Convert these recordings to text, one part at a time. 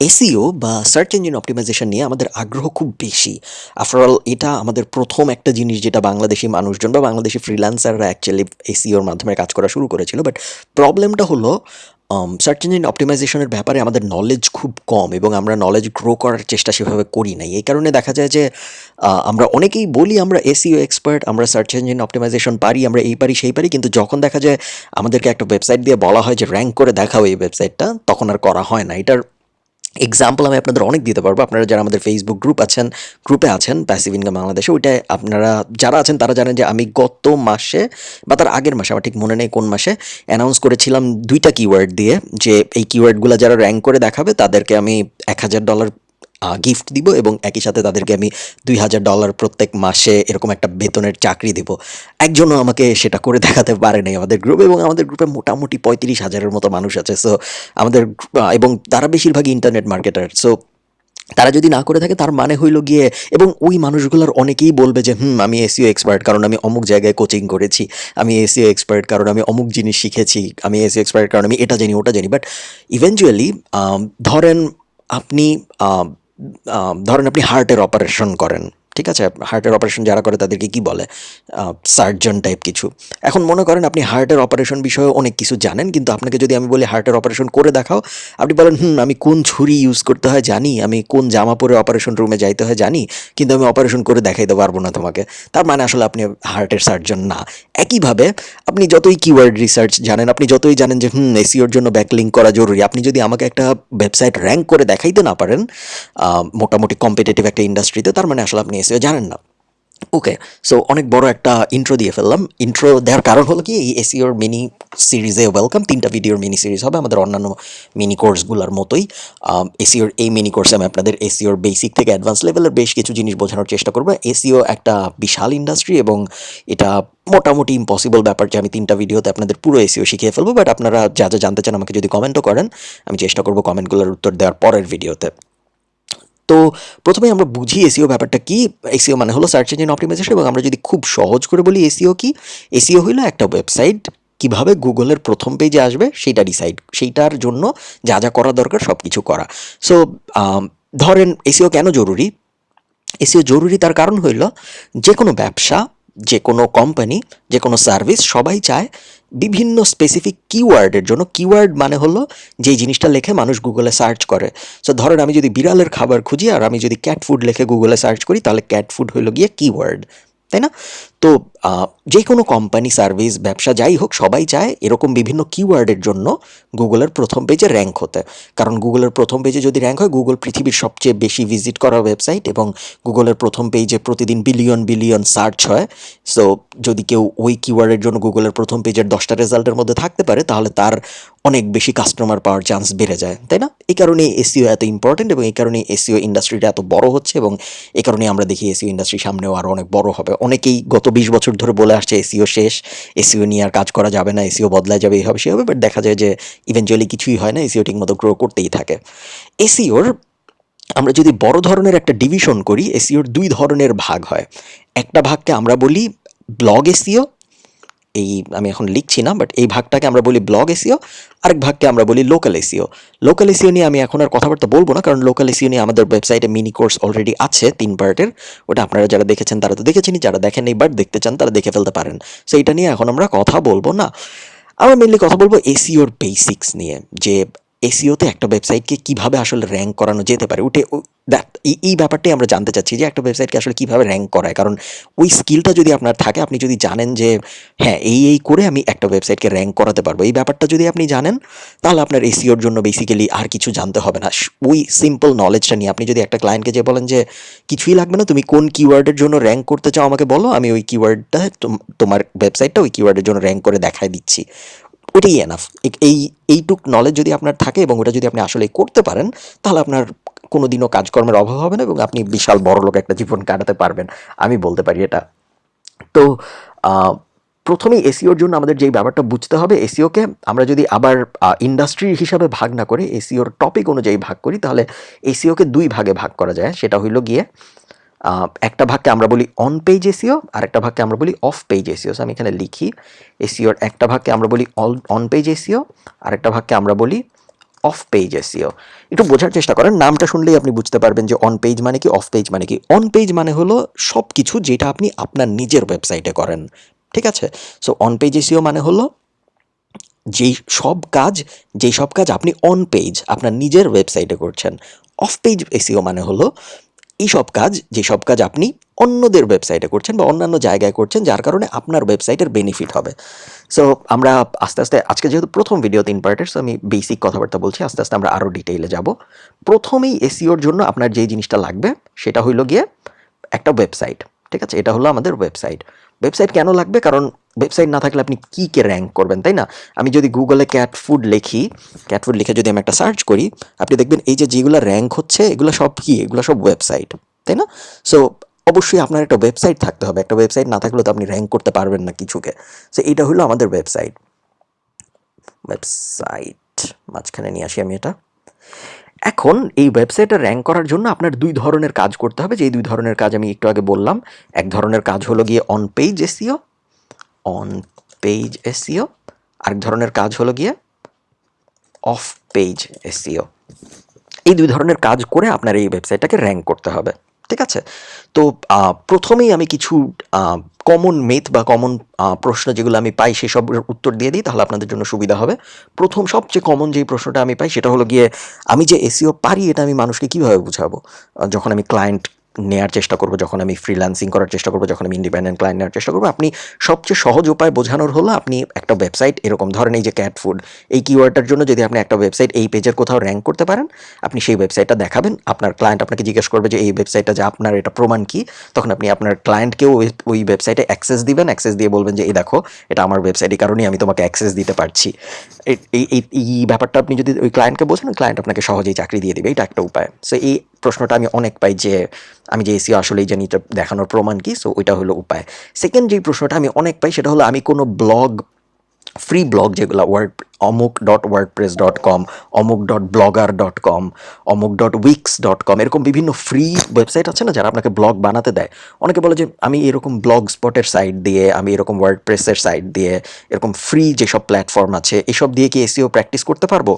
SEO বা search engine optimisation নিয়ে আমাদের আগ্রহ খুব বেশি। আফটারঅল এটা আমাদের প্রথম একটা জিনিস যেটা বাংলাদেশি মানুষজন বা বাংলাদেশি ফ্রিল্যান্সাররা অ্যাকচুয়ালি এসিওর মাধ্যমে কাজ করা শুরু করেছিল। বাট প্রবলেমটা হলো সার্চ ইঞ্জিন অপটিমাইজেশনের ব্যাপারে আমাদের নলেজ খুব কম এবং আমরা নলেজ গ্রো করার চেষ্টা সেভাবে করি নাই। এই কারণে দেখা যায় যে আমরা অনেকেই বলি আমরা এসিও এক্সপার্ট আমরা সার্চ ইঞ্জিন অপটিমাইজেশন পারি, আমরা এই পারি, সেই পারি, কিন্তু যখন দেখা যায় আমাদেরকে একটা ওয়েবসাইট দিয়ে বলা হয় যে র্যাঙ্ক করে দেখাও এই ওয়েবসাইটটা তখন আর করা হয় না। এটার এক্সাম্পল আমি আপনাদের অনেক দিতে পারব। আপনারা যারা আমাদের ফেসবুক গ্রুপ আছেন গ্রুপে আছেন প্যাসিভ ইনকাম বাংলাদেশে ওইটায় আপনারা যারা আছেন, তারা জানেন যে আমি গত মাসে বা তার আগের মাসে, আমার ঠিক মনে নেই কোন মাসে অ্যানাউন্স করেছিলাম দুইটা কিওয়ার্ড দিয়ে যে এই কিওয়ার্ডগুলো যারা র্যাঙ্ক করে দেখাবে, তাদেরকে আমি এক হাজার ডলার গিফট দিব এবং একই সাথে তাদেরকে আমি দুই হাজার ডলার প্রত্যেক মাসে এরকম একটা বেতনের চাকরি দিব। একজনও আমাকে সেটা করে দেখাতে পারে নাই আমাদের গ্রুপে এবং আমাদের গ্রুপে মোটামুটি পঁয়ত্রিশ হাজারের মতো মানুষ আছে। সো আমাদের এবং তারা বেশিরভাগই ইন্টারনেট মার্কেটার সো তারা যদি না করে থাকে তার মানে হইল গিয়ে, এবং ওই মানুষগুলোর অনেকেই বলবে যে, হুম, আমি এসিও এক্সপার্ট কারণ আমি অমুক জায়গায় কোচিং করেছি, আমি এসিও এক্সপার্ট কারণ আমি অমুক জিনিস শিখেছি, আমি এসিও এক্সপার্ট কারণ আমি এটা জানি, ওটা জানি। বাট ইভেনচুয়ালি ধরেন আপনি ধরেন আপনি হার্টের অপারেশন করেন। ঠিক আছে? হার্টের অপারেশন যারা করে তাদেরকে কি বলে? সার্জন টাইপ কিছু। এখন মনে করেন আপনি হার্টের অপারেশন বিষয়ে অনেক কিছু জানেন, কিন্তু আপনাকে যদি আমি বলি হার্টের অপারেশন করে দেখাও, আপনি বলেন, হুম, আমি কোন ছুরি ইউজ করতে হয় জানি, আমি কোন জামা পরে অপারেশন রুমে যাইতে হয় জানি, কিন্তু আমি অপারেশন করে দেখাইতে পারব না তোমাকে। তার মানে আসলে আপনি হার্টের সার্জন না। একইভাবে আপনি যতই কিওয়ার্ড রিসার্চ জানেন, আপনি যতই জানেন যে, হুম এসিওর জন্য ব্যাকলিঙ্ক করা জরুরি। আপনি যদি আমাকে একটা ওয়েবসাইট র্যাঙ্ক করে দেখাইতে না পারেন মোটামুটি কম্পিটিটিভ একটা ইন্ডাস্ট্রিতে তার মানে আসলে আপনি এসিও জানেন না। ওকে সো অনেক বড় একটা ইন্ট্রো দিয়ে ফেললাম। ইন্ট্রো দেওয়ার কারণ হলো কি, এই এসিওর মিনি সিরিজে ওয়েলকাম তিনটা ভিডিওর মিনি সিরিজ হবে আমাদের অন্যান্য মিনি কোর্সগুলোর মতোই। এসিওর এই মিনি কোর্সে আমি আপনাদের এসিওর বেসিক থেকে অ্যাডভান্স লেভেলের বেশ কিছু জিনিস বোঝানোর চেষ্টা করব। এসিও একটা বিশাল ইন্ডাস্ট্রি এবং এটা মোটামুটি ইম্পসিবল ব্যাপার যে আমি তিনটা ভিডিওতে আপনাদের পুরো এসিও শিখিয়ে ফেলব। বাট আপনারা যা যা জানতে চান আমাকে যদি কমেন্টও করেন, আমি চেষ্টা করব কমেন্টগুলোর উত্তর দেওয়ার পরের ভিডিওতে তো প্রথমে আমরা বুঝি এসিও ব্যাপারটা কি। এসিও মানে হলো সার্চ ইঞ্জিন অপটিমাইজেশন এবং আমরা যদি খুব সহজ করে বলি এসিও কি, এসিও হইল একটা ওয়েবসাইট কীভাবে গুগলের প্রথম পেজে আসবে সেইটা ডিসাইড সেইটার জন্য যা যা করা দরকার সব কিছু করা সো ধরেন এসিও কেন জরুরি? এসিও জরুরি তার কারণ হইল যে কোনো ব্যবসা যে কোনো কোম্পানি যে কোনো সার্ভিস সবাই চায় বিভিন্ন স্পেসিফিক কিওয়ার্ডের জন্য। কিওয়ার্ড মানে হলো যেই জিনিসটা লেখে মানুষ গুগলে সার্চ করে। সো ধরেন আমি যদি বিড়ালের খাবার খুঁজি আর আমি যদি ক্যাট ফুড লিখে গুগলে সার্চ করি, তাহলে ক্যাট ফুড হলো গিয়ে কিওয়ার্ড তাই না? তো যে কোনো কোম্পানি সার্ভিস ব্যবসা যাই হোক, সবাই চায় এরকম বিভিন্ন কিওয়ার্ডের জন্য গুগলের প্রথম পেজে র্যাঙ্ক হতে। কারণ গুগলের প্রথম পেজে যদি র্যাঙ্ক হয়, গুগল পৃথিবীর সবচেয়ে বেশি ভিজিট করা ওয়েবসাইট এবং গুগলের প্রথম পেজে প্রতিদিন বিলিয়ন বিলিয়ন সার্চ হয়। সো যদি কেউ ওই কিওয়ার্ডের জন্য গুগলের প্রথম পেজের দশটা রেজাল্টের মধ্যে থাকতে পারে, তাহলে তার অনেক বেশি কাস্টমার পাওয়ার চান্স বেড়ে যায় তাই না এই কারণে এসিও এত ইম্পর্টেন্ট এবং এই কারণে এসিও ইন্ডাস্ট্রিটা এত বড় হচ্ছে এবং এই কারণে আমরা দেখি এসিও ইন্ডাস্ট্রি সামনেও আরও অনেক বড় হবে অনেকেই গত বিশ বছর ধরে বলে আসছে এসিও শেষ এসিও নিয়ে আর কাজ করা যাবে না এসিও বদলায় যাবে এই হবে সে হবে বাট দেখা যায় যে ইভেনচুয়ালি কিছুই হয় না এসিও ঠিকমতো গ্রো করতেই থাকে এসিওর আমরা যদি বড় ধরনের একটা ডিভিশন করি এসিওর দুই ধরনের ভাগ হয় একটা ভাগকে আমরা বলি ব্লগ এসিও এই আমি এখন লিখছি না বাট এই ভাগটাকে আমরা বলি ব্লগ এসিও আরেক ভাগকে আমরা বলি লোকাল এসিও লোকাল এসিও নিয়ে আমি এখন আর কথাবার্তা বলব না, কারণ লোকাল এসিও নিয়ে আমাদের ওয়েবসাইটে মিনি কোর্স অলরেডি আছে, তিন পার্টের ওটা আপনারা যারা দেখেছেন তারা তো দেখেছেনই, যারা দেখেন বাট দেখতে চান তারা দেখে ফেলতে পারেন। সো এটা নিয়ে এখন আমরা কথা বলব না। আমরা মেনলি কথা বলব এসিওর বেসিক্স নিয়ে, যে এসিওতে একটা ওয়েবসাইটকে কীভাবে আসলে র্যাঙ্ক করানো যেতে পারে? উঠে that- এই- ব্যাপারটাই আমরা জানতে চাচ্ছি যে একটা ওয়েবসাইটকে আসলে কীভাবে র্যাঙ্ক করায়? কারণ ওই স্কিলটা যদি আপনার থাকে, আপনি যদি জানেন যে হ্যাঁ এই এই করে আমি একটা ওয়েবসাইটকে র্যাঙ্ক করাতে পারব। এই ব্যাপারটা যদি আপনি জানেন, তাহলে আপনার এসিওর জন্য বেসিক্যালি আর কিছু জানতে হবে না। ওই সিম্পল নলেজটা নিয়ে আপনি যদি একটা ক্লায়েন্টকে যে বলেন যে, কিছুই লাগবে না, তুমি কোন কিওয়ার্ডের জন্য র্যাঙ্ক করতে চাও আমাকে বলো, আমি ওই কিওয়ার্ডটা তোমার ওয়েবসাইটটা ওই কিওয়ার্ডের জন্য র্যাঙ্ক করে দেখায় দিচ্ছি। ওটাই এনাফ এই, এইটুক নলেজ যদি আপনার থাকে এবং ওটা যদি আপনি আসলে করতে পারেন, তাহলে আপনার কোনোদিনও কাজকর্মের অভাব হবে না এবং আপনি বিশাল বড় লোক একটা জীবন কাটাতে পারবেন। আমি বলতে পারি এটা। তো প্রথমেই এসিওর জন্য আমাদের যেই ব্যাপারটা বুঝতে হবে এসিওকে আমরা যদি আবার ইন্ডাস্ট্রি হিসাবে ভাগ না করে এসিওর টপিক অনুযায়ী ভাগ করি, তাহলে এসিওকে দুই ভাগে ভাগ করা যায়। সেটা হইল গিয়ে একটা ভাগকে আমরা বলি অন পেজ এসিও আর একটা ভাগকে আমরা বলি অফ পেজ এসিও আমি এখানে লিখি এসিওর একটা ভাগকে আমরা বলি অন পেজ এসিও আর একটা ভাগকে আমরা বলি অফ পেজ এসিও একটু বোঝার চেষ্টা করেন, নামটা শুনলেই আপনি বুঝতে পারবেন যে অন পেজ মানে কি অফ পেজ মানে কি। অন পেজ মানে হলো সব কিছু যেটা আপনি আপনার নিজের ওয়েবসাইটে করেন, ঠিক আছে? সো অন পেজ এসিও মানে হলো যেই সব কাজ, যেই সব কাজ আপনি অন পেজ আপনার নিজের ওয়েবসাইটে করছেন। অফ পেজ এসিও মানে হলো এই সব কাজ, যে সব কাজ আপনি অন্যদের ওয়েবসাইটে করছেন বা অন্যান্য জায়গায় করছেন, যার কারণে আপনার ওয়েবসাইটের বেনিফিট হবে। সো আমরা আস্তে আস্তে, আজকে যেহেতু প্রথম ভিডিও তিন পার্টের সো আমি বেসিক কথাবার্তা বলছি, আস্তে আস্তে আমরা আরও ডিটেইলে যাব। প্রথমেই এসিওর জন্য আপনার যে জিনিসটা লাগবে, সেটা হইল গিয়ে একটা ওয়েবসাইট ঠিক আছে? এটা হলো আমাদের ওয়েবসাইট ওয়েবসাইট কেন লাগবে? কারণ ওয়েবসাইট না থাকলে আপনি কী কে র্যাঙ্ক করবেন, তাই না? আমি যদি গুগলে ক্যাট ফুড লিখি ক্যাট ফুড লিখে যদি আমি একটা সার্চ করি, আপনি দেখবেন এই যে যেগুলো র্যাঙ্ক হচ্ছে, এগুলো সব কি? এগুলো সব ওয়েবসাইট তাই না? সো অবশ্যই আপনার একটা ওয়েবসাইট থাকতে হবে। একটা ওয়েবসাইট না থাকলে তো আপনি র্যাঙ্ক করতে পারবেন না কিছুকে। সো এটা হলো আমাদের ওয়েবসাইট ওয়েবসাইট মাঝখানে নিয়ে আসি আমি এটা। এখন এই ওয়েবসাইটে র্যাঙ্ক করার জন্য আপনার দুই ধরনের কাজ করতে হবে। যে দুই ধরনের কাজ আমি একটু আগে বললাম, এক ধরনের কাজ হলো গিয়ে on page SEO on page SEO আরেক ধরনের কাজ হলো গিয়ে অফ পেজ এসিও এই দুই ধরনের কাজ করে আপনার এই ওয়েবসাইটটাকে র্যাঙ্ক করতে হবে, ঠিক আছে? তো প্রথমেই আমি কিছু কমন মেথ বা কমন প্রশ্ন যেগুলো আমি পাই সেসব উত্তর দিয়ে দিই, তাহলে আপনাদের জন্য সুবিধা হবে। প্রথম সবচেয়ে কমন যেই প্রশ্নটা আমি পাই সেটা হলো গিয়ে, আমি যে এসিও পারি এটা আমি মানুষকে কীভাবে বুঝাবো? যখন আমি ক্লায়েন্ট নেওয়ার চেষ্টা করব, যখন আমি ফ্রিল্যান্সিং করার চেষ্টা করব, যখন আমি ইন্ডিপেন্ডেন্ট ক্লায়েন্ট নেওয়ার চেষ্টা করব, আপনি সবচেয়ে সহজ উপায় বোঝানোর হলো আপনি একটা ওয়েবসাইট এরকম ধরেন এই যে ক্যাট ফুড এই কিওয়ার্ডটার জন্য যদি আপনি একটা ওয়েবসাইট এই পেজের কোথাও র্যাঙ্ক করতে পারেন, আপনি সেই ওয়েবসাইটটা দেখাবেন, আপনার ক্লায়েন্ট আপনাকে জিজ্ঞেস করবে যে এই ওয়েবসাইটটা যে আপনার এটা প্রমাণ কি, তখন আপনি আপনার ক্লায়েন্টকেও ওই ওয়েবসাইটে অ্যাক্সেস দিবেন অ্যাক্সেস দিয়ে বলবেন যে, এই দেখো, এটা আমার ওয়েবসাইটের কারণেই আমি তোমাকে অ্যাক্সেস দিতে পারছি। এই- এই ব্যাপারটা আপনি যদি ওই ক্লায়েন্টকে বোঝেন ক্লায়েন্ট আপনাকে সহজেই চাকরি দিয়ে দিবে এটা একটা উপায়। সো এই প্রশ্নটা আমি অনেক পাই যে আমি যে এসিও আসলে জানি এটা দেখানোর প্রমাণ কি সো ওইটা হলো উপায়। সেকেন্ড যে প্রশ্নটা আমি অনেক পাই, সেটা হলো আমি কোনো ব্লগ ফ্রি ব্লগ যেগুলো ওয়ার্ড অমুক dot WordPress dot com অমুক ডট ব্লগার ডট কম অমুক ডট উইক্স ডট কম এরকম বিভিন্ন ফ্রি ওয়েবসাইট আছে না, যারা আপনাকে ব্লগ বানাতে দেয়। অনেকে বলে যে আমি এরকম ব্লগ স্পটের সাইট দিয়ে, আমি এরকম ওয়ার্ড প্রেসের সাইট দিয়ে, এরকম ফ্রি যেসব প্ল্যাটফর্ম আছে, এসব দিয়ে কি এসিও প্র্যাকটিস করতে পারব?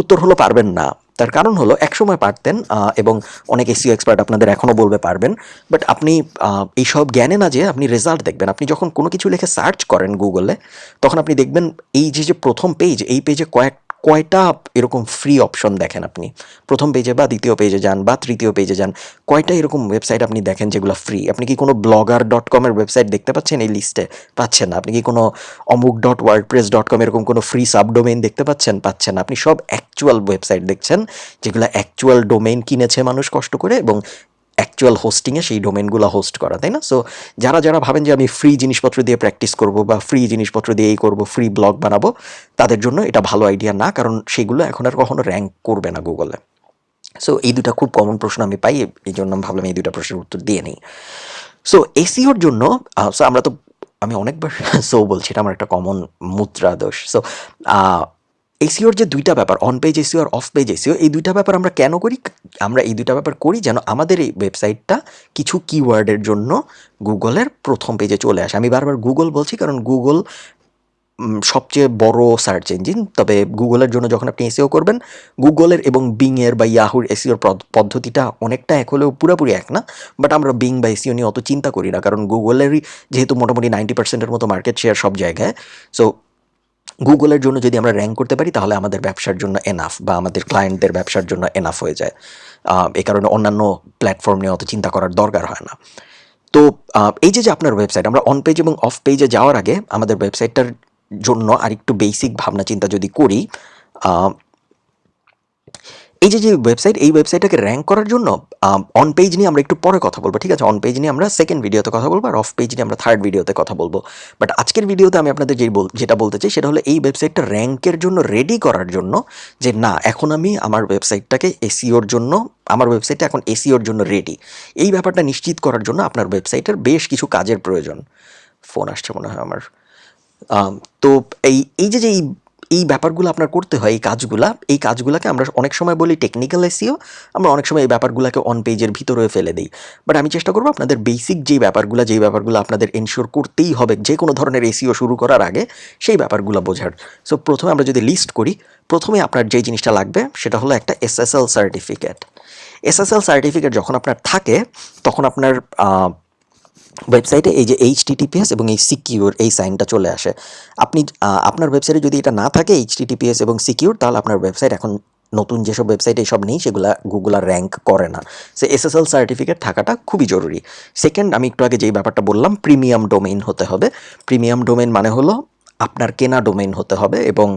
উত্তর হলো পারবেন না। তার কারণ হলো একসময় পারতেন এবং অনেক এসিও এক্সপার্ট আপনাদের এখনও বলবে পারবেন। বাট আপনি এইসব জ্ঞানে না যে আপনি রেজাল্ট দেখবেন। আপনি যখন কোনো কিছু লিখে সার্চ করেন গুগলে তখন আপনি দেখবেন এই যে যে প্রথম পেজ এই পেজে কয়েক কয়টা এরকম ফ্রি অপশন দেখেন আপনি। প্রথম পেজে বা দ্বিতীয় পেজে যান বা তৃতীয় পেজে যান কয়টা এরকম ওয়েবসাইট আপনি দেখেন যেগুলো ফ্রি আপনি কি কোনো ব্লগার ডট কমের ওয়েবসাইট দেখতে পাচ্ছেন এই লিস্টে পাচ্ছেন না। আপনি কি কোনো অমুক dot WordPress dot com এরকম কোনো ফ্রি সাবডোমেইন দেখতে পাচ্ছেন? পাচ্ছেন না। আপনি সব অ্যাকচুয়াল ওয়েবসাইট দেখছেন, যেগুলো অ্যাকচুয়াল ডোমেইন কিনেছে মানুষ কষ্ট করে এবং অ্যাকচুয়াল হোস্টিংয়ে সেই ডোমেনগুলো হোস্ট করা, তাই না? সো যারা যারা ভাবেন যে আমি ফ্রি জিনিসপত্র দিয়ে প্র্যাকটিস করব বা ফ্রি জিনিসপত্র দিয়ে এই করব ফ্রি ব্লগ বানাবো, তাদের জন্য এটা ভালো আইডিয়া না, কারণ সেগুলো এখন আর কখনো র্যাঙ্ক করবে না গুগলে সো এই দুটা খুব কমন প্রশ্ন আমি পাই, এই জন্য আমি ভাবলাম এই দুটা প্রশ্নের উত্তর দিয়ে নিই। সো এসিওর জন্য সো আমরা তো, আমি অনেকবার সো বলছি, এটা আমার একটা কমন মুদ্রা দোষ সো এসিওর যে দুইটা ব্যাপার অন পেজ এসিও আর অফ পেজ এসিও এই দুইটা ব্যাপার আমরা কেন করি? আমরা এই দুইটা ব্যাপার করি যেন আমাদের এই ওয়েবসাইটটা কিছু কিওয়ার্ডের জন্য গুগলের প্রথম পেজে চলে আসে। আমি বারবার গুগল বলছি কারণ গুগল সবচেয়ে বড় সার্চ ইঞ্জিন তবে গুগলের জন্য যখন আপনি এসিও করবেন, গুগলের এবং বিংয়ের বা ইয়াহুর এসিওর পদ্ধতিটা অনেকটা এক হলেও পুরোপুরি এক না। বাট আমরা বিং বা এসিও নিয়ে অত চিন্তা করি না, কারণ গুগলেরই যেহেতু মোটামুটি নাইনটি পার্সেন্টের মতো মার্কেট শেয়ার সব জায়গায়। সো গুগলের জন্য যদি আমরা র্যাঙ্ক করতে পারি, তাহলে আমাদের ব্যবসার জন্য এনাফ বা আমাদের ক্লায়েন্টদের ব্যবসার জন্য এনাফ হয়ে যায়। এ কারণে অন্যান্য প্ল্যাটফর্ম নিয়ে অত চিন্তা করার দরকার হয় না। তো এই যে যে আপনার ওয়েবসাইট আমরা অন পেজ এবং অফ পেজে যাওয়ার আগে আমাদের ওয়েবসাইটটার জন্য আরেকটু বেসিক ভাবনা চিন্তা যদি করি এই যে যে ওয়েবসাইট এই ওয়েবসাইটটাকে র্যাঙ্ক করার জন্য অন পেজ নিয়ে আমরা একটু পরে কথা বলব, ঠিক আছে? অন পেজ নিয়ে আমরা সেকেন্ড ভিডিওতে কথা বলব, আর অফ পেজ নিয়ে আমরা থার্ড ভিডিওতে কথা বলব। বাট আজকের ভিডিওতে আমি আপনাদের যেই যেটা বলতে চাই, সেটা হলো এই ওয়েবসাইটটা র্যাঙ্কের জন্য রেডি করার জন্য যে, না, এখন আমি আমার ওয়েবসাইটটাকে এসিওর জন্য, আমার ওয়েবসাইটটা এখন এসিওর জন্য রেডি এই ব্যাপারটা নিশ্চিত করার জন্য আপনার ওয়েবসাইটের বেশ কিছু কাজের প্রয়োজন। ফোন আসছে মনে হয় আমার। তো এই এই যে যে এই ব্যাপারগুলো আপনার করতে হয়, এই কাজগুলা, এই কাজগুলোকে আমরা অনেক সময় বলি টেকনিক্যাল এসিও আমরা অনেক সময় এই ব্যাপারগুলোকে অন পেজের ভিতরে ফেলে দিই। বাট আমি চেষ্টা করব আপনাদের বেসিক যেই ব্যাপারগুলো যেই ব্যাপারগুলো আপনাদের এনশিওর করতেই হবে, যে কোনো ধরনের এসিও শুরু করার আগে সেই ব্যাপারগুলো বোঝার। সো প্রথমে আমরা যদি লিস্ট করি, প্রথমে আপনার যে জিনিসটা লাগবে, সেটা হলো একটা এসএসএল সার্টিফিকেট এসএসএল সার্টিফিকেট যখন আপনার থাকে, তখন আপনার ওয়েবসাইটে এই যে এইচ টিটিপিএস এবং এই সিকিউর এই সাইনটা চলে আসে। আপনি আপনার ওয়েবসাইটে যদি এটা না থাকে এইচ টিটিপিএস এবং সিকিউর তাহলে আপনার ওয়েবসাইট এখন নতুন যেসব ওয়েবসাইট এইসব নেই, সেগুলো গুগল আর র্যাঙ্ক করে না। সে এসএসএল সার্টিফিকেট থাকাটা খুবই জরুরি। সেকেন্ড আমি একটু আগে যেই ব্যাপারটা বললাম প্রিমিয়াম ডোমেইন হতে হবে। প্রিমিয়াম ডোমেইন মানে হলো আপনার কেনা ডোমেইন হতে হবে এবং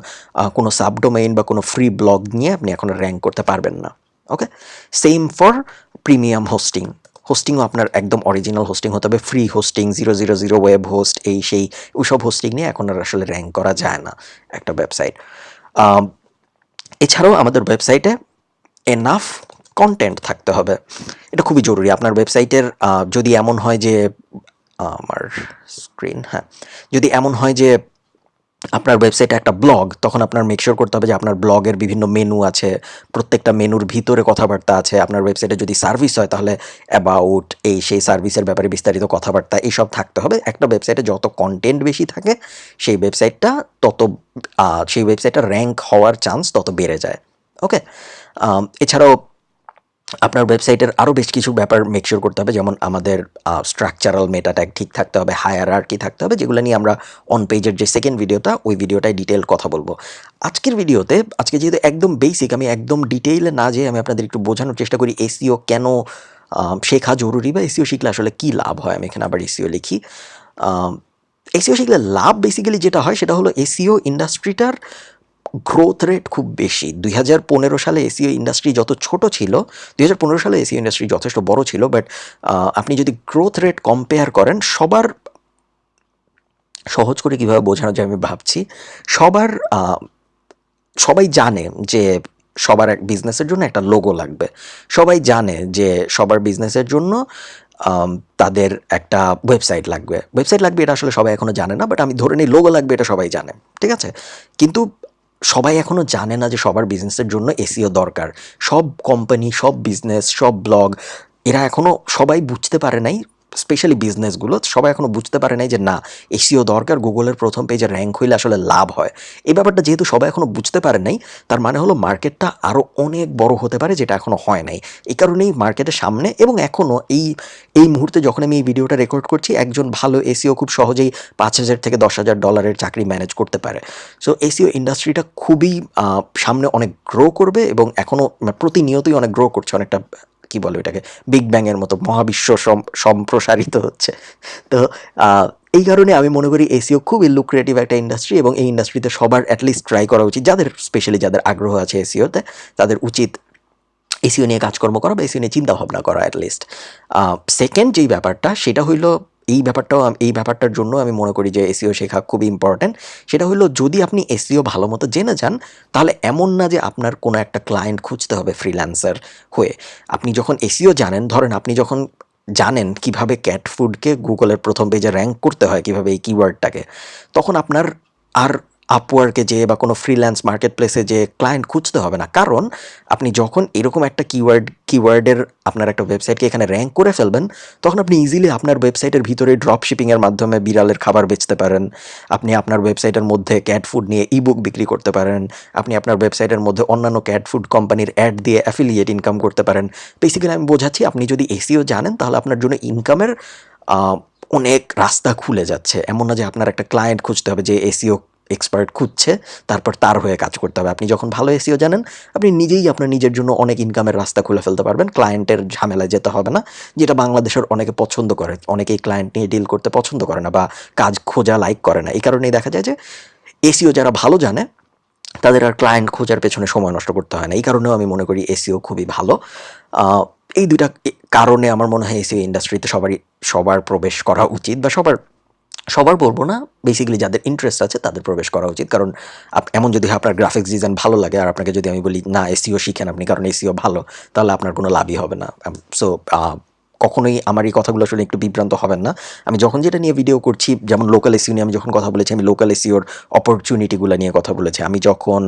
কোনো সাব ডোমেইন বা কোনো ফ্রি ব্লগ নিয়ে আপনি এখন র্যাঙ্ক করতে পারবেন না। Okay same for premium hosting হোস্টিংও আপনার একদম অরিজিনাল হোস্টিং হতে হবে। Free hosting zero zero zero web host এই সেই ওইসব হোস্টিং নিয়ে এখন আর আসলে র্যাঙ্ক করা যায় না একটা ওয়েবসাইট এছাড়াও আমাদের ওয়েবসাইটে এনাফ কন্টেন্ট থাকতে হবে। এটা খুবই জরুরি। আপনার ওয়েবসাইটের যদি এমন হয় যে আমার স্ক্রিন হ্যাঁ যদি এমন হয় যে আপনার ওয়েবসাইটে একটা ব্লগ তখন আপনার মেকশোর করতে হবে যে আপনার ব্লগের বিভিন্ন মেনু আছে, প্রত্যেকটা মেনুর ভিতরে কথাবার্তা আছে। আপনার ওয়েবসাইটে যদি সার্ভিস হয়, তাহলে অ্যাবাউট এই সেই সার্ভিসের ব্যাপারে বিস্তারিত কথাবার্তা এইসব থাকতে হবে। একটা ওয়েবসাইটে যত কন্টেন্ট বেশি থাকে, সেই ওয়েবসাইটটা তত সেই ওয়েবসাইটটা র্যাঙ্ক হওয়ার চান্স তত বেড়ে যায়। ওকে এছাড়াও আপনার ওয়েবসাইটের আরও বেশ কিছু ব্যাপার মেকশোর করতে হবে, যেমন আমাদের স্ট্রাকচারাল মেটা ঠিক থাকতে হবে হায়ার আর কি থাকতে হবে, যেগুলো নিয়ে আমরা অন পেজের যে সেকেন্ড ভিডিওটা ওই ভিডিওটায় ডিটেল কথা বলব। আজকের ভিডিওতে আজকে যেহেতু একদম বেসিক আমি একদম ডিটেইলে না যেয়ে আমি আপনাদের একটু বোঝানোর চেষ্টা করি এসিও কেন শেখা জরুরি বা এসিও শিখলে আসলে কী লাভ হয়, আমি এখানে আবার এসিও লিখি। এসিও শিখলে লাভ বেসিক্যালি যেটা হয়, সেটা হলো এসিও ইন্ডাস্ট্রিটার গ্রোথ রেট খুব বেশি। দুই হাজার পনেরো সালে এসিও ইন্ডাস্ট্রি যত ছোট ছিল, দুই হাজার পনেরো সালে এসিও ইন্ডাস্ট্রি যথেষ্ট বড় ছিল বাট আপনি যদি গ্রোথ রেট কম্পেয়ার করেন, সবার সহজ করে কীভাবে বোঝানো যায় আমি ভাবছি, সবার সবাই জানে যে সবার এক বিজনেসের জন্য একটা লোগো লাগবে। সবাই জানে যে সবার বিজনেসের জন্য তাদের একটা ওয়েবসাইট লাগবে। ওয়েবসাইট লাগবে এটা আসলে সবাই এখনও জানে না বাট আমি ধরে নিই লোগো লাগবে এটা সবাই জানে। ঠিক আছে? কিন্তু সবাই এখনও জানে না যে সবার বিজনেসের জন্য এসিও দরকার। সব কোম্পানি সব বিজনেস সব ব্লগ এরা এখনও সবাই বুঝতে পারে নাই স্পেশালি বিজনেসগুলো সবাই এখনও বুঝতে পারে নাই যে না এসিও দরকার গুগলের প্রথম পেজে র্যাঙ্ক হইলে আসলে লাভ হয়। এই ব্যাপারটা যেহেতু সবাই এখনও বুঝতে পারে নাই, তার মানে হলো মার্কেটটা আরও অনেক বড় হতে পারে যেটা এখনও হয় নাই। এই কারণেই মার্কেটের সামনে এবং এখনও এই এই মুহূর্তে যখন আমি এই ভিডিওটা রেকর্ড করছি, একজন ভালো এসিও খুব সহজেই পাঁচ হাজার থেকে দশ হাজার ডলারের চাকরি ম্যানেজ করতে পারে। সো এসিও ইন্ডাস্ট্রিটা খুবই সামনে অনেক গ্রো করবে এবং এখনও প্রতিনিয়তই অনেক গ্রো করছে অনেকটা কি বলে এটাকে বিগ ব্যাংয়ের মতো মহাবিশ্ব সম- সম্প্রসারিত হচ্ছে। তো এই কারণে আমি মনে করি এসিও খুবই লুক্রিয়েটিভ একটা ইন্ডাস্ট্রি এবং এই ইন্ডাস্ট্রিতে সবার অ্যাটলিস্ট ট্রাই করা উচিত। যাদের স্পেশালি যাদের আগ্রহ আছে এসিওতে, তাদের উচিত এসিও নিয়ে কাজকর্ম করা বা এসিও নিয়ে চিন্তাভাবনা করা অ্যাটলিস্ট সেকেন্ড যেই ব্যাপারটা, সেটা হইল এই ব্যাপারটাও এই ব্যাপারটার জন্য আমি মনে করি যে এসিও শেখা খুব ইম্পর্ট্যান্ট সেটা হলো যদি আপনি এসিও ভালো মতো জেনে যান, তাহলে এমন না যে আপনার কোনো একটা ক্লায়েন্ট খুঁজতে হবে ফ্রিল্যান্সার হয়ে। আপনি যখন এসিও জানেন, ধরেন আপনি যখন জানেন কীভাবে ক্যাট ফুডকে গুগলের প্রথম পেজে র্যাঙ্ক করতে হয়, কীভাবে এই কিওয়ার্ডটাকে তখন আপনার আর আপওয়ার্কে যেয়ে বা কোনো ফ্রিল্যান্স মার্কেট প্লেসে যে ক্লায়েন্ট খুঁজতে হবে না। কারণ আপনি যখন এরকম একটা কিওয়ার্ড কিওয়ার্ডের আপনার একটা ওয়েবসাইটকে এখানে র্যাঙ্ক করে ফেলবেন, তখন আপনি ইজিলি আপনার ওয়েবসাইটের ভিতরে ড্রপ শিপিংয়ের মাধ্যমে বিড়ালের খাবার বেচতে পারেন। আপনি আপনার ওয়েবসাইটের মধ্যে ক্যাট ফুড নিয়ে ইবুক বিক্রি করতে পারেন। আপনি আপনার ওয়েবসাইটের মধ্যে অন্যান্য ক্যাট ফুড কোম্পানির অ্যাড দিয়ে অ্যাফিলিয়েট ইনকাম করতে পারেন। বেসিক্যালি আমি বোঝাচ্ছি, আপনি যদি এসিও জানেন, তাহলে আপনার জন্য ইনকামের অনেক রাস্তা খুলে যাচ্ছে। এমন না যে আপনার একটা ক্লায়েন্ট খুঁজতে হবে যে এসিও এক্সপার্ট খুঁজছে, তারপর তার হয়ে কাজ করতে হবে। আপনি যখন ভালো এসিও জানেন, আপনি নিজেই আপনার নিজের জন্য অনেক ইনকামের রাস্তা খুলে ফেলতে পারবেন। ক্লায়েন্টের ঝামেলায় যেতে হবে না, যেটা বাংলাদেশের অনেকে পছন্দ করে। অনেকেই ক্লায়েন্ট নিয়ে ডিল করতে পছন্দ করে না বা কাজ খোঁজা লাইক করে না। এই কারণেই দেখা যায় যে এসিও যারা ভালো জানে, তাদের আর ক্লায়েন্ট খোঁজার পেছনে সময় নষ্ট করতে হয় না। এই কারণেও আমি মনে করি এসিও খুবই ভালো। এই দুইটা কারণে আমার মনে হয় এসিও ইন্ডাস্ট্রিতে সবারই, সবার প্রবেশ করা উচিত বা সবার সবার বলব না বেসিক্যালি যাদের ইন্টারেস্ট আছে তাদের প্রবেশ করা উচিত। কারণ এমন যদি আপনার গ্রাফিক্স ডিজাইন ভালো লাগে আর আপনাকে যদি আমি বলি, না এসিও শিখেন আপনি কারণ এসিও ভালো, তাহলে আপনার কোনো লাভই হবে না। সো কখনোই আমার এই কথাগুলো আসলে একটু বিভ্রান্ত হবেন না। আমি যখন যেটা নিয়ে ভিডিও করছি, যেমন লোকাল এসিও নিয়ে আমি যখন কথা বলেছি, আমি লোকাল এসিওর অপরচুনিটিগুলো নিয়ে কথা বলেছি। আমি যখন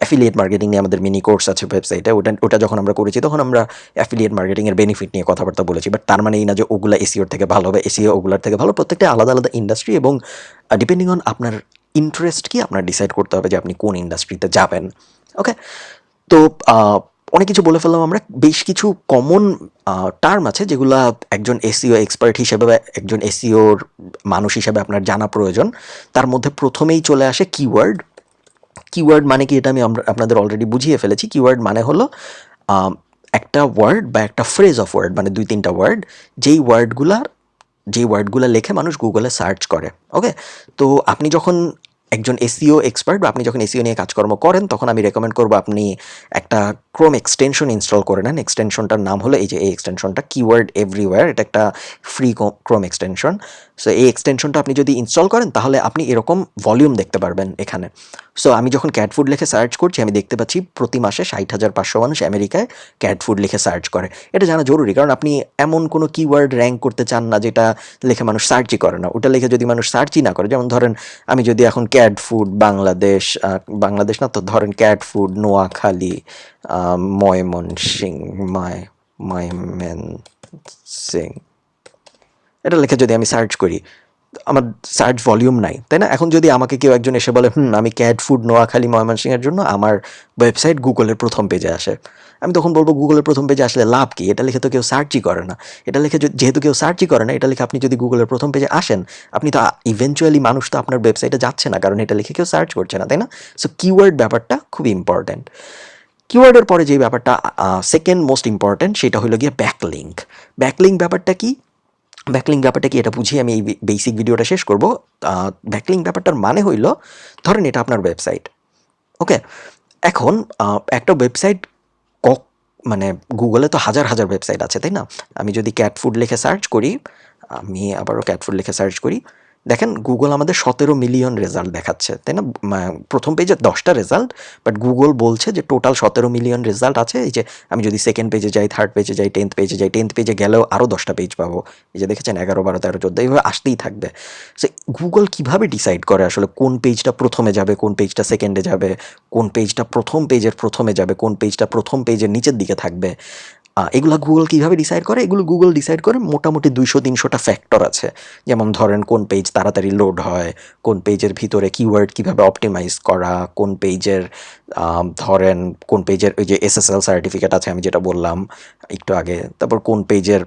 অ্যাফিলিয়েট মার্কেটিং নিয়ে আমাদের মিনি কোর্স আছে ওয়েবসাইটে ওটা ওটা যখন আমরা করেছি, তখন আমরা অ্যাফিলিয়েট মার্কেটিংয়ের বেনিফিট নিয়ে কথাবার্তা বলেছি। বাট তার মানে এই না যে ওগুলা এসিওর থেকে ভালো হবে এসিও ওগুলার থেকে ভালো, প্রত্যেকটা আলাদা আলাদা ইন্ডাস্ট্রি এবং ডিপেন্ডিং অন আপনার ইন্টারেস্ট কি, আপনার ডিসাইড করতে হবে যে আপনি কোন ইন্ডাস্ট্রিতে যাবেন। ওকে তো অনেক কিছু বলে ফেললাম আমরা। বেশ কিছু কমন টার্ম আছে যেগুলা একজন এসিও এক্সপার্ট হিসেবে বা একজন এসিওর মানুষ হিসেবে আপনার জানা প্রয়োজন। তার মধ্যে প্রথমেই চলে আসে কিওয়ার্ড কিওয়ার্ড মানে কি এটা আমি আপনাদের অলরেডি বুঝিয়ে ফেলেছি। কিওয়ার্ড মানে হলো একটা ওয়ার্ড বা একটা ফ্রেজ অফ ওয়ার্ড মানে দুই, তিনটা ওয়ার্ড যেই ওয়ার্ডগুলার যেই ওয়ার্ডগুলো লেখে মানুষ গুগলে সার্চ করে ওকে তো আপনি যখন একজন এসিও এক্সপার্ট বা আপনি যখন এসিও নিয়ে কাজকর্ম করেন, তখন আমি রেকমেন্ড করব আপনি একটা ক্রোম এক্সটেনশন ইনস্টল করে নেন। এক্সটেনশনটার নাম হলো এই যে এই এক্সটেনশনটা কিওয়ার্ড এভরিওয়্যার এটা একটা ফ্রি ক্রোম এক্সটেনশন সো এই এক্সটেনশনটা আপনি যদি ইনস্টল করেন, তাহলে আপনি এরকম ভলিউম দেখতে পারবেন এখানে। সো আমি যখন ক্যাট ফুড লিখে সার্চ করছি, আমি দেখতে পাচ্ছি প্রতি মাসে ষাট হাজার পাঁচশো মানুষ আমেরিকায় ক্যাট ফুড লিখে সার্চ করে। এটা জানা জরুরি, কারণ আপনি এমন কোনো কিওয়ার্ড র্যাঙ্ক করতে চান না, যেটা লিখে মানুষ সার্চই করে না। ওটা লিখে যদি মানুষ সার্চই না করে, যেমন ধরেন আমি যদি এখন ক্যাট ফুড বাংলাদেশ বাংলাদেশ না তো, ধরেন ক্যাট ফুড নোয়াখালী ময়মনসিং মায় ময়মেন সিং এটা লিখে যদি আমি সার্চ করি, আমার সার্চ ভলিউম নাই, তাই না? এখন যদি আমাকে কেউ একজন এসে বলে, হুম, আমি ক্যাট ফুড নোয়াখালী ময়মনসিংহের জন্য আমার ওয়েবসাইট গুগলের প্রথম পেজে আসে। আমি তখন বলব, গুগলের প্রথম পেজে আসলে লাভ কি? এটা লিখে তো কেউ সার্চই করে না। এটা লিখে যেহেতু কেউ সার্চই করে না, এটা লিখে আপনি যদি গুগলের প্রথম পেজে আসেন, আপনি তো ইভেনচুয়ালি মানুষ তো আপনার ওয়েবসাইটে যাচ্ছে না, কারণ এটা লিখে কেউ সার্চ করছে না, তাই না? সো কিওয়ার্ড ব্যাপারটা খুব ইম্পর্ট্যান্ট কিওয়ার্ডের পরে যে ব্যাপারটা সেকেন্ড মোস্ট ইম্পর্ট্যান্ট সেটা হলো গিয়ে ব্যাকলিঙ্ক ব্যাকলিঙ্ক ব্যাপারটা কি? ব্যাকলিং ব্যাপারটা কি? এটা বুঝিয়ে আমি এই বেসিক ভিডিওটা শেষ করব। ব্যাকলিং ব্যাপারটার মানে হইল, ধরেন এটা আপনার ওয়েবসাইট ওকে এখন একটা ওয়েবসাইট ক মানে গুগলে তো হাজার হাজার ওয়েবসাইট আছে, তাই না? আমি যদি ক্যাট ফুড লিখে সার্চ করি, আমি আবারও ক্যাট ফুড লিখে সার্চ করি দেখেন গুগল আমাদের সতেরো মিলিয়ন রেজাল্ট দেখাচ্ছে, তাই না? প্রথম পেজে দশটা রেজাল্ট বাট গুগল বলছে যে টোটাল সতেরো মিলিয়ন রেজাল্ট আছে, এই যে আমি যদি সেকেন্ড পেজে যাই থার্ড পেজে যাই টেন্থ পেজে যাই টেন্থ পেজে গেলেও আরও দশটা পেজ পাবো। এই যে দেখেছেন, এগারো, বারো, তেরো, চোদ্দ, এইভাবে আসতেই থাকবে। সে গুগল কীভাবে ডিসাইড করে আসলে কোন পেজটা প্রথমে যাবে, কোন পেজটা সেকেন্ডে যাবে, কোন পেজটা প্রথম পেজের প্রথমে যাবে, কোন পেজটা প্রথম পেজের নিচের দিকে থাকবে? এগুলা গুগল কীভাবে ডিসাইড করে? এগুলো গুগল ডিসাইড করে মোটামুটি দুইশো, তিনশোটা ফ্যাক্টর আছে। যেমন ধরেন কোন পেজ তাড়াতাড়ি লোড হয়, কোন পেজের ভিতরে কিওয়ার্ড কীভাবে অপটিমাইজ করা, কোন পেজের ধরেন কোন পেজের ওই যে এসএসএল সার্টিফিকেট আছে আমি যেটা বললাম একটু আগে, তারপর কোন পেজের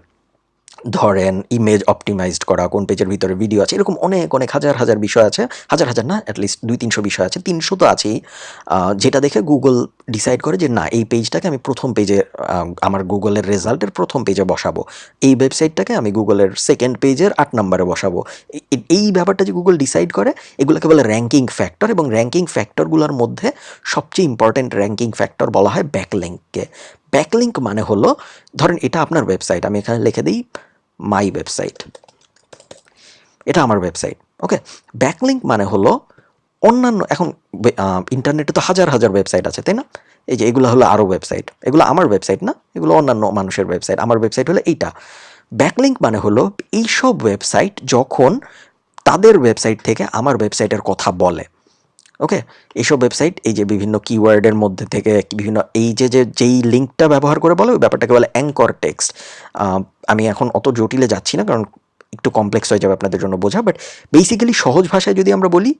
ধরেন ইমেজ অপটিমাইজড করা, কোন পেজের ভিতরে ভিডিও আছে, এরকম অনেক অনেক হাজার হাজার বিষয় আছে, হাজার হাজার না অ্যাটলিস্ট দুই, তিনশো বিষয় আছে, তিনশো তো আছেই। যেটা দেখে গুগল ডিসাইড করে যে, না, এই পেজটাকে আমি প্রথম পেজে আমার গুগলের রেজাল্টের প্রথম পেজে বসাবো। এই ওয়েবসাইটটাকে আমি গুগলের সেকেন্ড পেজের আট নম্বরে বসাবো। এই ব্যাপারটা যে গুগল ডিসাইড করে, এগুলোকে বলে র্যাঙ্কিং ফ্যাক্টর এবং র্যাঙ্কিং ফ্যাক্টরগুলোর মধ্যে সবচেয়ে ইম্পর্ট্যান্ট র্যাঙ্কিং ফ্যাক্টর বলা হয় ব্যাকলিঙ্ককে ব্যাকলিঙ্ক মানে হলো, ধরেন এটা আপনার ওয়েবসাইট আমি এখানে লিখে দিই মাই ওয়েবসাইট এটা আমার ওয়েবসাইট ওকে ব্যাকলিঙ্ক মানে হলো অন্যান্য, এখন ইন্টারনেটে তো হাজার হাজার ওয়েবসাইট আছে, তাই না? এই যে এগুলো হলো আরও ওয়েবসাইট এগুলো আমার ওয়েবসাইট না, এগুলো অন্যান্য মানুষের ওয়েবসাইট আমার ওয়েবসাইট হলো এইটা। ব্যাকলিঙ্ক মানে হলো এইসব ওয়েবসাইট যখন তাদের ওয়েবসাইট থেকে আমার ওয়েবসাইটের কথা বলে। ওকে এইসব ওয়েবসাইট এই যে বিভিন্ন কিওয়ার্ডের মধ্যে থেকে বিভিন্ন, এই যে যে, যেই লিঙ্কটা ব্যবহার করে বলে, ওই ব্যাপারটাকে বলে অ্যাঙ্কর টেক্সট আমি এখন অত জটিলে যাচ্ছি না, কারণ একটু কমপ্লেক্স হয়ে যাবে আপনাদের জন্য বোঝা বাট বেসিক্যালি সহজ ভাষায় যদি আমরা বলি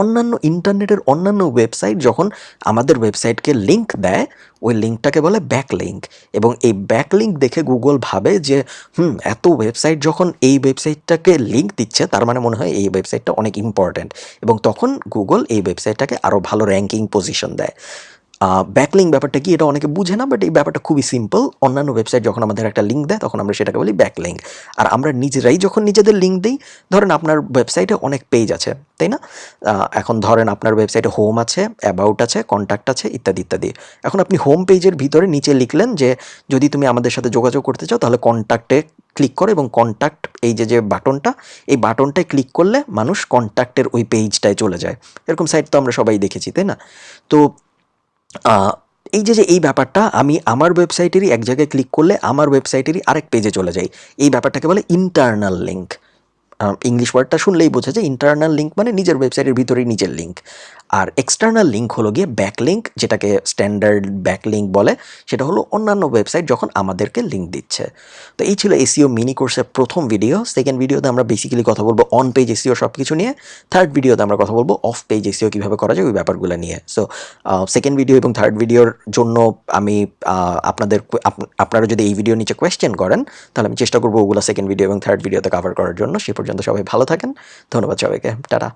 অন্যান্য ইন্টারনেটের অন্যান্য ওয়েবসাইট যখন আমাদের ওয়েবসাইটকে লিঙ্ক দেয়, ওই লিঙ্কটাকে বলে ব্যাক লিঙ্ক এবং এই ব্যাক লিঙ্ক দেখে গুগল ভাবে যে, হুম, এত ওয়েবসাইট যখন এই ওয়েবসাইটটাকে লিঙ্ক দিচ্ছে, তার মানে মনে হয় এই ওয়েবসাইটটা অনেক ইম্পর্ট্যান্ট এবং তখন গুগল এই ওয়েবসাইটটাকে আরও ভালো র্যাঙ্কিং পজিশন দেয়। ব্যাকলিং ব্যাপারটা কি এটা অনেকে বুঝে না বাট এই ব্যাপারটা খুবই সিম্পল অন্যান্য ওয়েবসাইট যখন আমাদের একটা লিঙ্ক দেয়, তখন আমরা সেটাকে বলি ব্যাকলিং আর আমরা নিজেরাই যখন নিজেদের লিঙ্ক দিই, ধরেন আপনার ওয়েবসাইটে অনেক পেজ আছে, তাই না? এখন ধরেন আপনার ওয়েবসাইটে হোম আছে অ্যাবাউট আছে কন্ট্যাক্ট আছে, ইত্যাদি ইত্যাদি। এখন আপনি হোম পেজের ভিতরে নিচে লিখলেন যে, যদি তুমি আমাদের সাথে যোগাযোগ করতে চাও, তাহলে কন্ট্যাক্টে ক্লিক করো এবং কন্ট্যাক্ট এই যে যে বাটনটা, এই বাটনটায় ক্লিক করলে মানুষ কন্ট্যাক্টের ওই পেজটায় চলে যায়। এরকম সাইট তো আমরা সবাই দেখেছি, তাই না? তো এই যে যে, এই ব্যাপারটা আমি আমার ওয়েবসাইটেরই এক জায়গায় ক্লিক করলে আমার ওয়েবসাইটেরই আরেক পেজে চলে যাই। এই ব্যাপারটাকে বলে ইন্টারনাল লিঙ্ক ইংলিশ ওয়ার্ডটা শুনলেই বোঝা যায় ইন্টারনাল লিঙ্ক মানে নিজের ওয়েবসাইটের ভিতরেই নিজের লিঙ্ক আর এক্সটার্নাল লিঙ্ক হলো গিয়ে ব্যাক লিঙ্ক যেটাকে স্ট্যান্ডার্ড ব্যাক লিঙ্ক বলে, সেটা হলো অন্যান্য ওয়েবসাইট যখন আমাদেরকে লিঙ্ক দিচ্ছে। তো এই ছিল এসিও মিনি কোর্সের প্রথম ভিডিও সেকেন্ড ভিডিওতে আমরা বেসিক্যালি কথা বলব অন পেজ এসিও সব কিছু নিয়ে। থার্ড ভিডিওতে আমরা কথা বলব অফ পেজ এসিও কীভাবে করা যায় ওই ব্যাপারগুলো নিয়ে। সো সেকেন্ড ভিডিও এবং থার্ড ভিডিওর জন্য আমি আপনাদের আপ- আপনারা যদি এই ভিডিও নিচে কোয়েশ্চেন করেন, তাহলে আমি চেষ্টা করব ওগুলো সেকেন্ড ভিডিও এবং থার্ড ভিডিওতে কভার করার জন্য। সে পর্যন্ত সবাই ভালো থাকেন। ধন্যবাদ সবাইকে। টাটা।